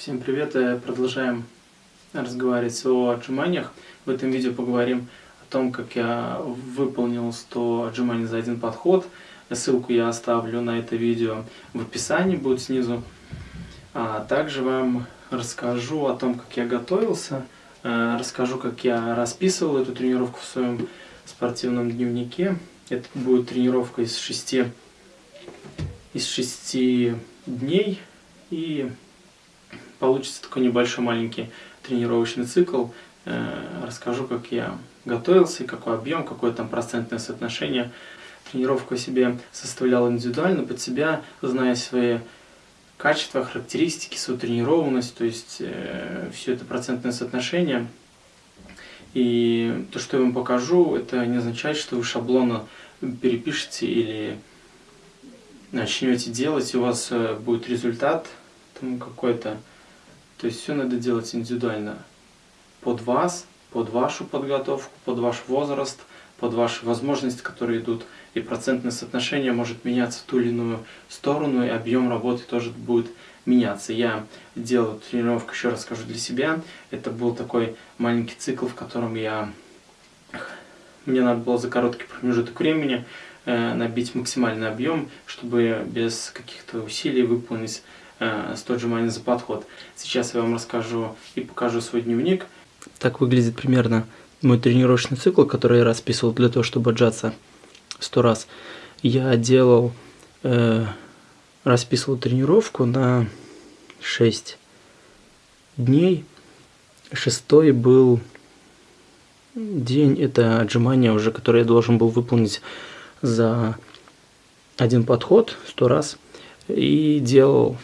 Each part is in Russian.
Всем привет! Э, продолжаем разговаривать о отжиманиях. В этом видео поговорим о том, как я выполнил 100 отжиманий за один подход. Ссылку я оставлю на это видео в описании, будет снизу. А также вам расскажу о том, как я готовился, э, расскажу, как я расписывал эту тренировку в своем спортивном дневнике. Это будет тренировка из 6, из 6 дней и получится такой небольшой маленький тренировочный цикл. Э, расскажу, как я готовился, какой объем, какое там процентное соотношение. Тренировку себе составлял индивидуально, под себя, зная свои качества, характеристики, свою тренированность, то есть э, все это процентное соотношение. И то, что я вам покажу, это не означает, что вы шаблонно перепишете или начнете делать, и у вас э, будет результат какой-то. То есть все надо делать индивидуально под вас, под вашу подготовку, под ваш возраст, под ваши возможности, которые идут. И процентное соотношение может меняться в ту или иную сторону, и объем работы тоже будет меняться. Я делал тренировку, еще раз скажу, для себя. Это был такой маленький цикл, в котором я... Мне надо было за короткий промежуток времени э, набить максимальный объем, чтобы без каких-то усилий выполнить 100 отжиманий за подход. Сейчас я вам расскажу и покажу свой дневник. Так выглядит примерно мой тренировочный цикл, который я расписывал для того, чтобы отжаться 100 раз. Я делал, э, расписывал тренировку на 6 дней. Шестой был день, это отжимание уже, которое я должен был выполнить за один подход 100 раз. И делал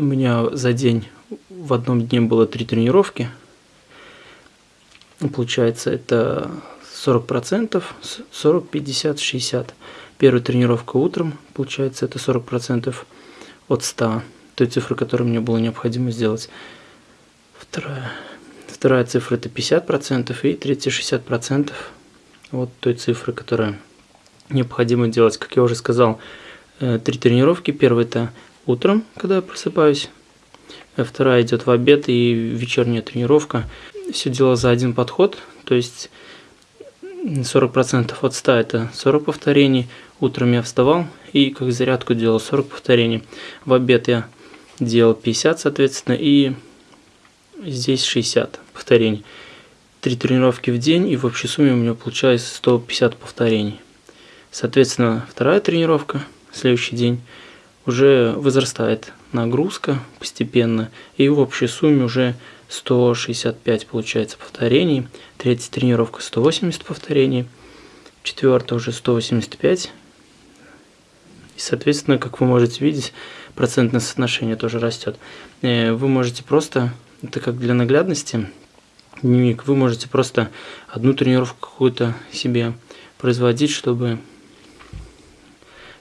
у меня за день в одном дне было три тренировки. Получается, это 40%, 40, 50, 60. Первая тренировка утром, получается, это 40% от 100, той цифры, которую мне было необходимо сделать. Вторая, вторая цифра это 50% и третья 60% от той цифры, которая необходимо делать. Как я уже сказал, э, три тренировки. Первая это утром, когда я просыпаюсь. А вторая идет в обед и вечерняя тренировка. Все дело за один подход, то есть 40% от 100 это 40 повторений. Утром я вставал и как зарядку делал 40 повторений. В обед я делал 50, соответственно, и здесь 60 повторений. Три тренировки в день, и в общей сумме у меня получается 150 повторений. Соответственно, вторая тренировка, следующий день – уже возрастает нагрузка постепенно, и в общей сумме уже 165 получается повторений, третья тренировка 180 повторений, четвертая уже 185, и соответственно, как вы можете видеть, процентное соотношение тоже растет. Э, вы можете просто, это как для наглядности, дневник, вы можете просто одну тренировку какую-то себе производить, чтобы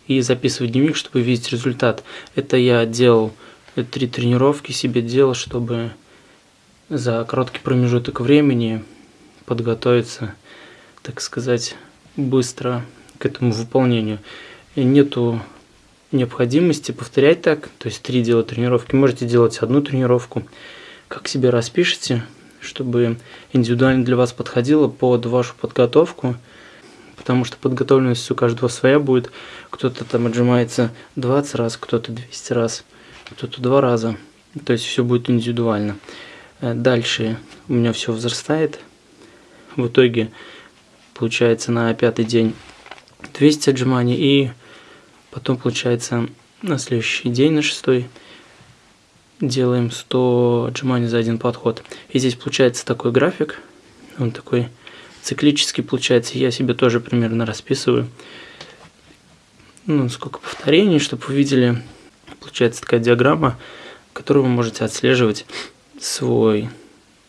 и записывать дневник, чтобы видеть результат. Это я делал три тренировки себе делал, чтобы за короткий промежуток времени подготовиться, так сказать, быстро к этому выполнению. И нету необходимости повторять так, то есть три делать тренировки. Можете делать одну тренировку, как себе распишите, чтобы индивидуально для вас подходило под вашу подготовку – потому что подготовленность у каждого своя будет. Кто-то там отжимается 20 раз, кто-то 200 раз, кто-то 2 раза. То есть все будет индивидуально. Э, дальше у меня все возрастает. В итоге получается на пятый день 200 отжиманий и потом получается на следующий день, на шестой, делаем 100 отжиманий за один подход. И здесь получается такой график, он такой циклически получается. Я себе тоже примерно расписываю. Ну, сколько повторений, чтобы вы видели. Получается такая диаграмма, которую вы можете отслеживать свой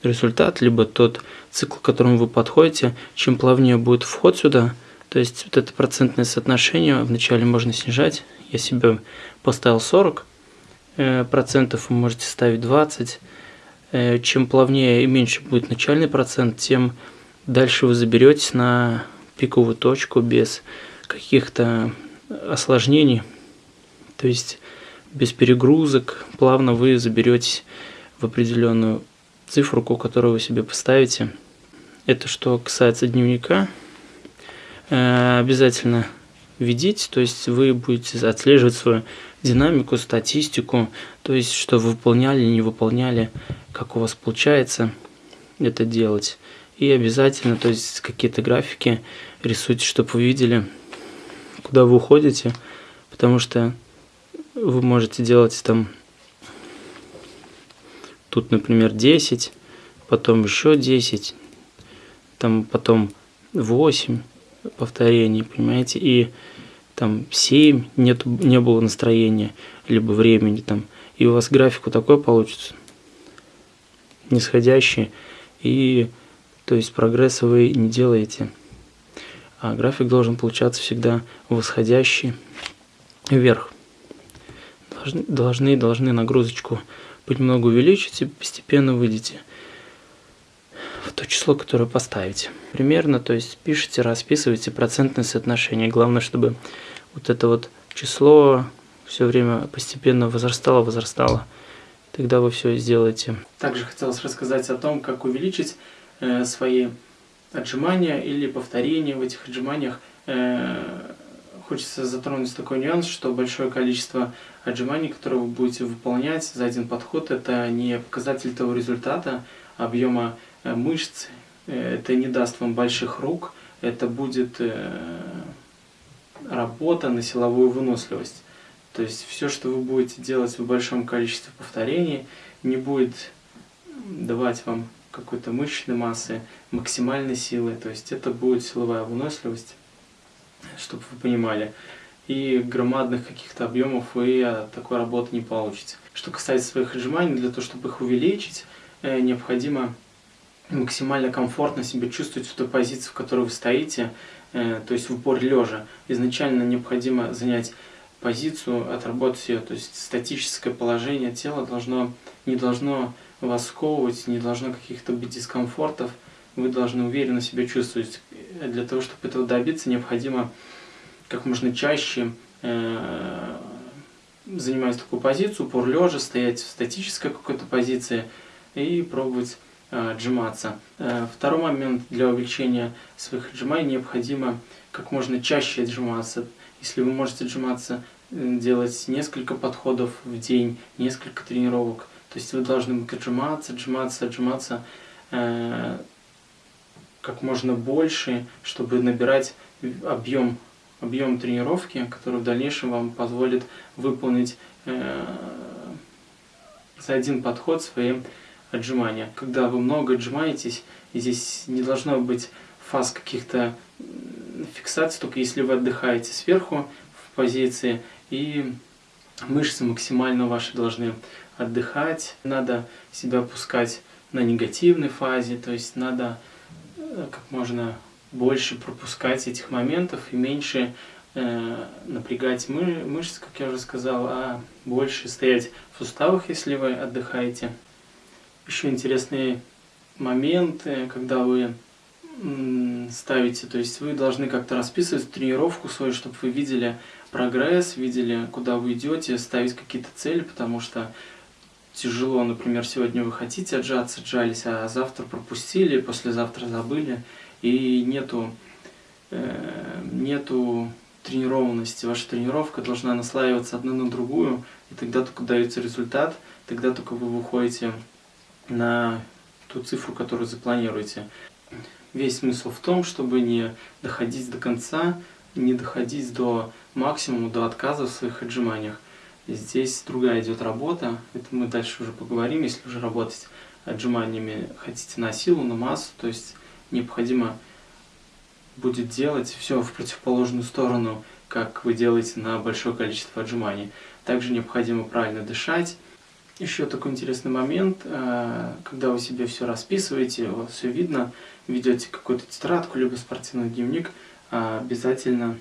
результат, либо тот цикл, к которому вы подходите. Чем плавнее будет вход сюда, то есть вот это процентное соотношение вначале можно снижать. Я себе поставил 40 э, процентов, вы можете ставить 20. Э, чем плавнее и меньше будет начальный процент, тем Дальше вы заберетесь на пиковую точку без каких-то осложнений. То есть без перегрузок, плавно вы заберетесь в определенную цифру, которую вы себе поставите. Это что касается дневника. Э, обязательно ведите, то есть вы будете отслеживать свою динамику, статистику, то есть что вы выполняли, не выполняли, как у вас получается это делать. И обязательно, то есть какие-то графики рисуйте, чтобы вы видели, куда вы уходите, потому что вы можете делать там тут, например, 10, потом еще 10, там потом 8 повторений, понимаете, и там 7 нет, не было настроения, либо времени там, и у вас графику такой получится, нисходящий, и то есть прогресса вы не делаете. А график должен получаться всегда восходящий вверх. Должны, должны, должны нагрузочку понемногу увеличить и постепенно выйдете в то число, которое поставите. Примерно, то есть пишите, расписывайте процентное соотношение. Главное, чтобы вот это вот число все время постепенно возрастало, возрастало. Тогда вы все сделаете. Также хотелось рассказать о том, как увеличить свои отжимания или повторения в этих отжиманиях. Э, хочется затронуть такой нюанс, что большое количество отжиманий, которые вы будете выполнять за один подход, это не показатель того результата, объема э, мышц, э, это не даст вам больших рук, это будет работа на силовую выносливость. То есть все, что вы будете делать в большом количестве повторений, не будет давать вам какой-то мышечной массы, максимальной силы. То есть это будет силовая выносливость, чтобы вы понимали. И громадных каких-то объемов вы такой работы не получите. Что касается своих отжиманий, для того, чтобы их увеличить, э, необходимо максимально комфортно себя чувствовать в той позиции, в которой вы стоите, э, то есть в упор лежа. Изначально необходимо занять позицию, отработать ее, то есть статическое положение тела должно, не должно вас сковывать, не должно каких-то быть дискомфортов, вы должны уверенно себя чувствовать. Для того, чтобы этого добиться, необходимо как можно чаще э, занимать такую позицию, упор лежа, стоять в статической какой-то позиции и пробовать э, отжиматься. Э, второй момент для увеличения своих отжиманий необходимо как можно чаще отжиматься. Если вы можете отжиматься, делать несколько подходов в день, несколько тренировок, то есть вы должны отжиматься, отжиматься, отжиматься э, как можно больше, чтобы набирать объем, объем тренировки, который в дальнейшем вам позволит выполнить э, за один подход свои отжимания. Когда вы много отжимаетесь, здесь не должно быть фаз каких-то фиксаций, только если вы отдыхаете сверху в позиции и мышцы максимально ваши должны отдыхать, надо себя опускать на негативной фазе, то есть надо э, как можно больше пропускать этих моментов и меньше э, напрягать мы, мышцы, как я уже сказал, а больше стоять в суставах, если вы отдыхаете. Еще интересный момент, когда вы ставите, то есть вы должны как-то расписывать тренировку свою, чтобы вы видели прогресс, видели, куда вы идете, ставить какие-то цели, потому что тяжело, например, сегодня вы хотите отжаться, отжались, а завтра пропустили, послезавтра забыли, и нету, э, нету тренированности. Ваша тренировка должна наслаиваться одна на другую, и тогда только дается результат, тогда только вы выходите на ту цифру, которую запланируете. Весь смысл в том, чтобы не доходить до конца, не доходить до максимума, до отказа в своих отжиманиях. Здесь другая идет работа, это мы дальше уже поговорим, если уже работать отжиманиями хотите на силу, на массу, то есть необходимо будет делать все в противоположную сторону, как вы делаете на большое количество отжиманий. Также необходимо правильно дышать. Еще такой интересный момент, э, когда вы себе все расписываете, у вас все видно, ведете какую-то тетрадку, либо спортивный дневник, а, обязательно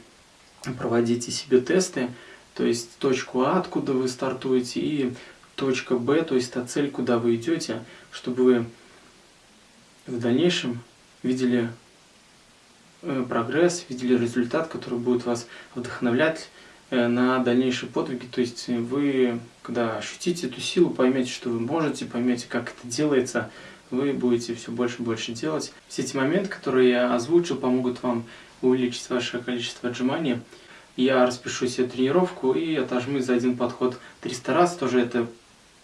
проводите себе тесты, то есть точку А, откуда вы стартуете, и точка Б, то есть та цель, куда вы идете, чтобы вы в дальнейшем видели э, прогресс, видели результат, который будет вас вдохновлять э, на дальнейшие подвиги. То есть вы, когда ощутите эту силу, поймете, что вы можете, поймете, как это делается, вы будете все больше и больше делать. Все эти моменты, которые я озвучил, помогут вам увеличить ваше количество отжиманий. Я распишу себе тренировку и отожму за один подход 300 раз. Тоже это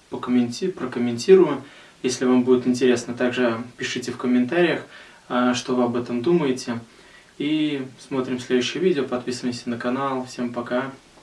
покомменти прокомментирую. Если вам будет интересно, также пишите в комментариях, а, что вы об этом думаете. И смотрим следующее видео, подписываемся на канал. Всем пока!